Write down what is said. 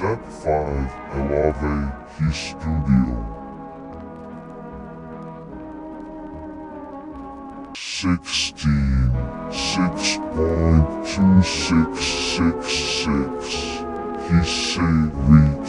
Step 5 Elave Key Studio. Sixteen six point two six six six. He studio incident.